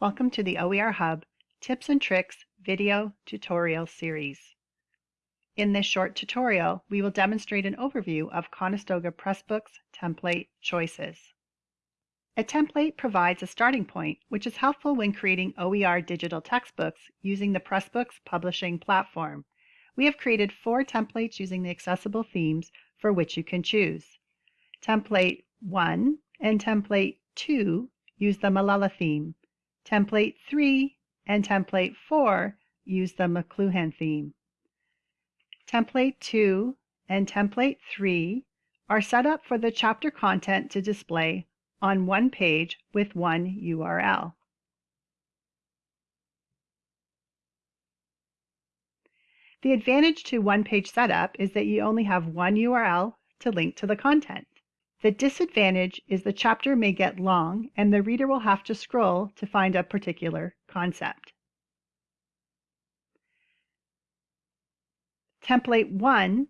Welcome to the OER Hub Tips and Tricks video tutorial series. In this short tutorial, we will demonstrate an overview of Conestoga Pressbooks template choices. A template provides a starting point, which is helpful when creating OER digital textbooks using the Pressbooks publishing platform. We have created four templates using the accessible themes for which you can choose. Template 1 and Template 2 use the Malala theme. Template 3 and Template 4 use the McLuhan theme. Template 2 and Template 3 are set up for the chapter content to display on one page with one URL. The advantage to one-page setup is that you only have one URL to link to the content. The disadvantage is the chapter may get long and the reader will have to scroll to find a particular concept. Template 1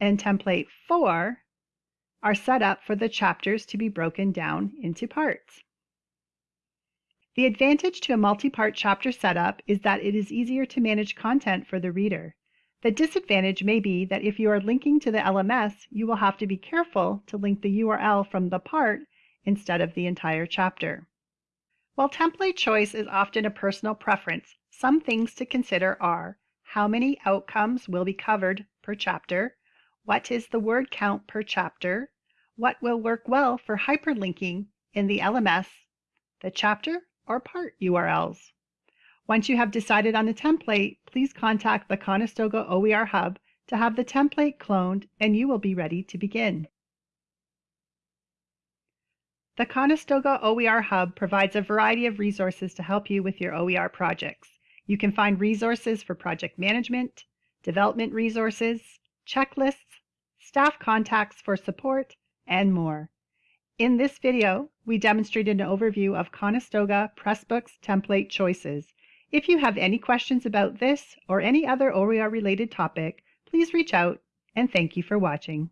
and Template 4 are set up for the chapters to be broken down into parts. The advantage to a multi-part chapter setup is that it is easier to manage content for the reader. The disadvantage may be that if you are linking to the LMS, you will have to be careful to link the URL from the part instead of the entire chapter. While template choice is often a personal preference, some things to consider are how many outcomes will be covered per chapter, what is the word count per chapter, what will work well for hyperlinking in the LMS, the chapter or part URLs. Once you have decided on a template, please contact the Conestoga OER Hub to have the template cloned and you will be ready to begin. The Conestoga OER Hub provides a variety of resources to help you with your OER projects. You can find resources for project management, development resources, checklists, staff contacts for support, and more. In this video, we demonstrated an overview of Conestoga Pressbooks template choices. If you have any questions about this or any other OER related topic, please reach out and thank you for watching.